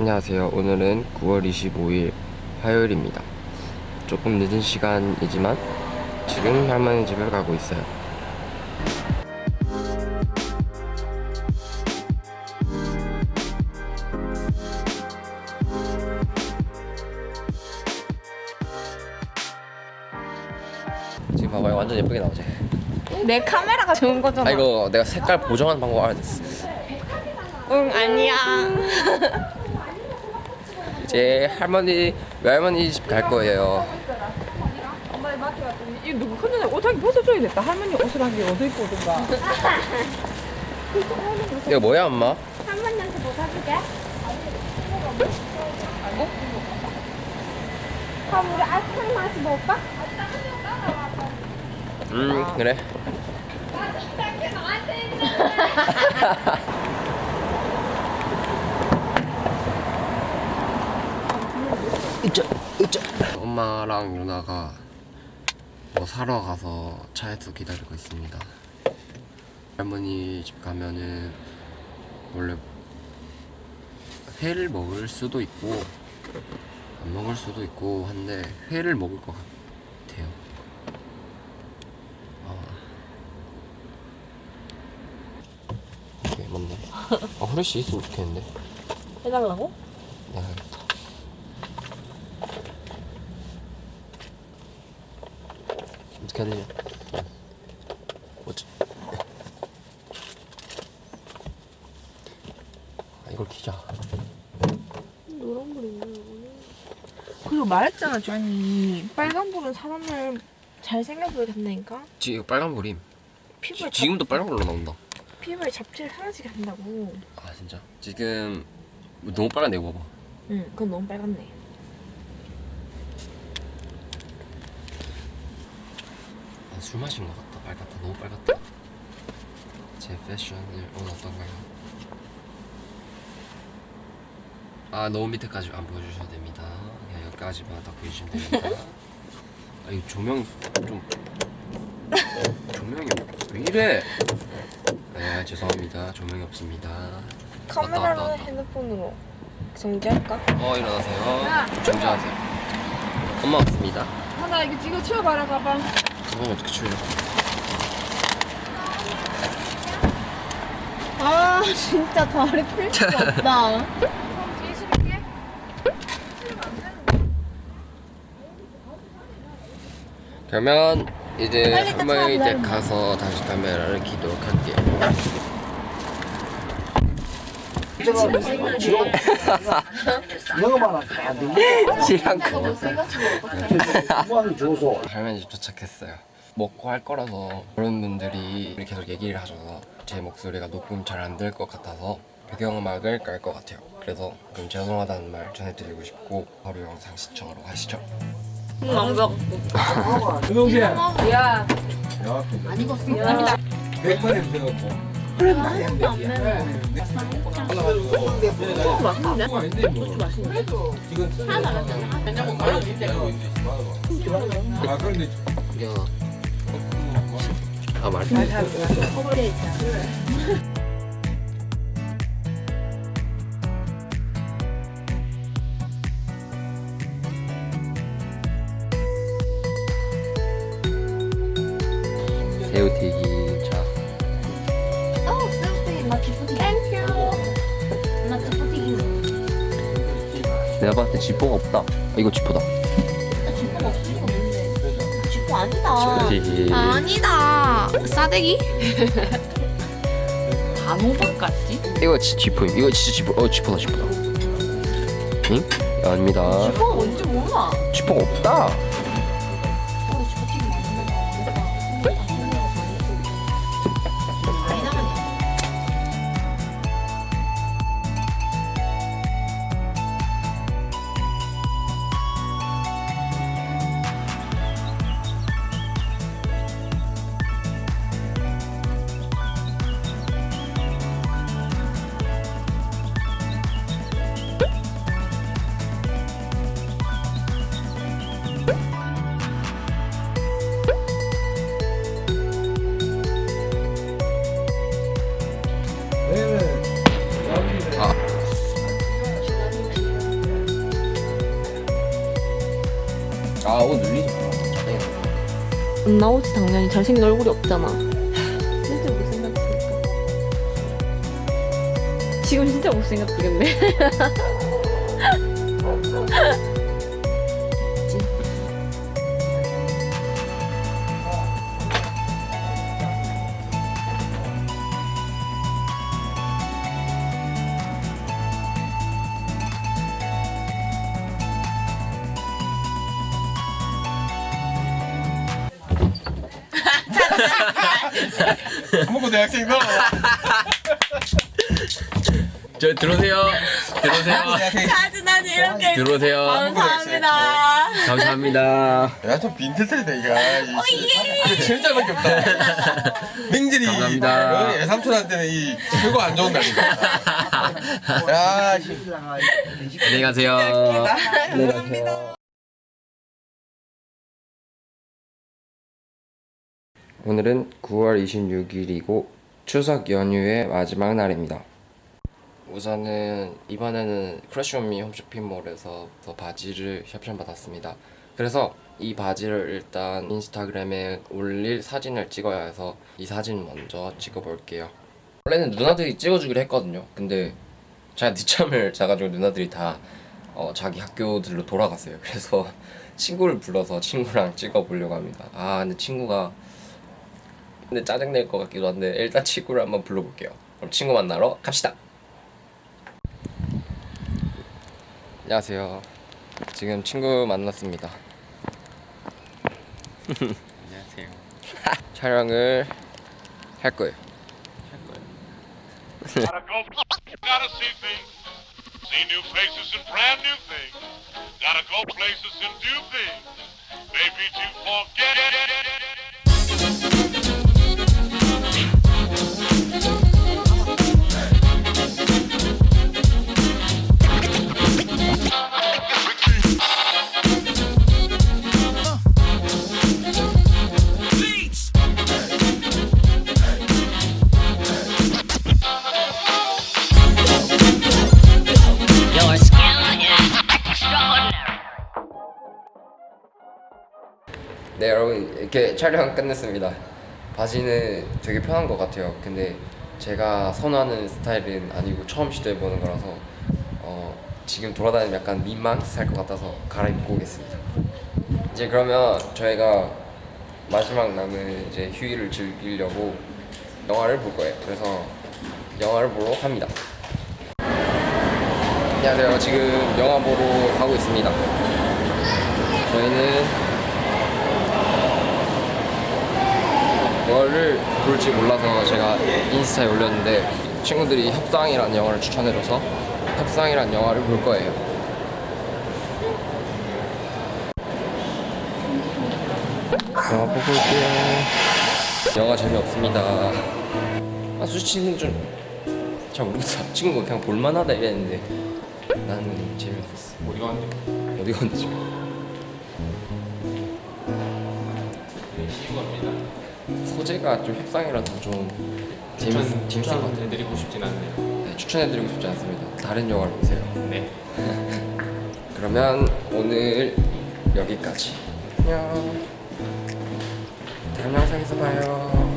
안녕하세요. 오늘은 9월 25일 화요일입니다. 조금 늦은 시간이지만 지금 할머니 집에 가고 있어요. 지금 봐봐요. 완전 예쁘게 나오지? 내 카메라가 좋은 거잖아. 아 이거 내가 색깔 보정하는 방법 알았어. 응 아니야. 이제 할머니 외할머니 집 갈 거예요. 이 누구 큰년에 옷하기 벗어줘야 겠다 할머니 옷을 하기 어디 입고 오든가. 이거 뭐야 엄마? 할머니한테 뭐 사줄게? 그럼 우리 아이스크림 하나씩 먹을까? 음 그래. 으쌰 으쌰. 엄마랑 유나가 뭐 사러 가서 차에서 기다리고 있습니다. 할머니 집 가면은 원래 회를 먹을 수도 있고 안 먹을 수도 있고 한데 회를 먹을 것 같아요. 아. 이게 맞네. 아 후레쉬 있으면 좋겠는데. 해달라고? 내가 해야겠다. 어떻게 해야 되냐? 뭐지? 아, 이걸 키자. 그리고 말했잖아 주한이 빨간 불은 사람을 잘생겨 보이게 한다니까 지금 빨간 불임. 피부에 지, 지금도 빨간 불로 나온다. 잡, 피부에 잡티를 사라지게 한다고 아 진짜. 지금 너무 빨간데 이거 봐봐. 응 그건 너무 빨갛네 술 마신 것 같다. 빨갛다. 너무 빨갛다. 제 패션을 오늘 어떤가요? 아 너무 밑에까지 안 보여주셔도 됩니다. 그냥 여기까지만 딱 보여주시면 됩니다. 아이 조명 좀 조명이 왜 이래? 네 죄송합니다. 조명이 없습니다. 카메라로 왔다. 핸드폰으로 정지할까? 어 일어나세요. 정지하세요. 엄마 왔습니다. 하나 이거 이거 치워봐라 가방. 가방 어떻게 치워요? 아 진짜 다리 필 수 없다 그러면 이제 닦아, 댁 가서 다시 카메라를 키도록 할게요. 영어만. 공부하기 줘서 할머니 집 도착했어요. 먹고 할 거라서 그런 분들이 계속 얘기를 하셔서 제 목소리가 녹음 잘 안 될 것 같아서 배경음악을 깔 것 같아요. 그래서 그럼 죄송하다는 말 전해드리고 싶고 바로 영상 시청하러 가시죠. 유동재 야. 안 익었 습니다 백번에 들어갔고 아 그런데 야. 아 말. 새우튀김 내가 봤을 때 지퍼가 없다. 아, 이거 지퍼다. 지퍼 아니다 튀김. 아니다. 싸대기? 단호박 같지? 이거 지, 지퍼임. 이거 진짜 지퍼. 어 지퍼다 지퍼다. 응? 아닙니다. 지퍼가 뭔지 몰라 지퍼가 없다. 아옷 늘리지 마. 안 나오지 당연히 잘생긴 얼굴이 없잖아. 진짜 못생겼으니까. 지금 진짜 못생겼겠네. 먹고 대학생 너. 저 들어오세요. 들어오세요. 사진하니 이렇게 들어오세요. 감사합니다. 감사합니다. 야좀 빈티지다 이거. 이거 진짜밖에 없다. 맹질이 감사합니다. 어, 애삼촌한테는 이 최고 안 좋은 날이다. 야, 씨. 안녕히 가세요. 안녕히 가세요. 오늘은 9월 26일이고 추석 연휴의 마지막 날입니다. 우선은 이번에는 크래쉬온미 홈쇼핑몰에서 더 바지를 협찬 받았습니다. 그래서 이 바지를 일단 인스타그램에 올릴 사진을 찍어야 해서 이 사진 먼저 찍어볼게요. 원래는 누나들이 찍어주기로 했거든요. 근데 제가 늦잠을 자가지고 누나들이 다 어, 자기 학교들로 돌아갔어요. 그래서 친구를 불러서 친구랑 찍어보려고 합니다. 아 근데 친구가 근데 짜증낼 것 같기도 한데 일단 친구를 한번 불러볼게요. 그럼 친구 만나러 갑시다. 안녕하세요. 지금 친구 만났습니다. 안녕하세요. 촬영을 할 거예요. Gotta go, gotta see things, see new faces and brand new things. Gotta go places and do things, maybe to forget. 네 여러분 이렇게 촬영 끝냈습니다. 바지는 되게 편한 것 같아요. 근데 제가 선호하는 스타일은 아니고 처음 시도해보는 거라서 어, 지금 돌아다니면 약간 민망할 것 같아서 갈아입고 오겠습니다. 이제 그러면 저희가 마지막 남은 이제 휴일을 즐기려고 영화를 볼 거예요. 그래서 영화를 보러 갑니다. 안녕하세요. 지금 영화 보러 가고 있습니다. 저희는 영화를 볼지 몰라서 제가 인스타에 올렸는데 친구들이 협상이라는 영화를 추천해줘서 협상이라는 영화를 볼 거예요. 영화 보고 올게요. 영화 재미없습니다. 아 솔직히 좀잘 모르겠어. 친구가 그냥 볼만하다 이랬는데 나는 재미없었어. 어디 갔는데? 어디 갔는지. 소재가 좀 협상이라서 좀 재밌, 재밌을 것 같아요. 드리고 싶진 않네요. 네, 추천해드리고 싶지 않습니다. 다른 영화를 보세요. 네. 그러면 오늘 여기까지. 안녕. 다음 영상에서 봐요.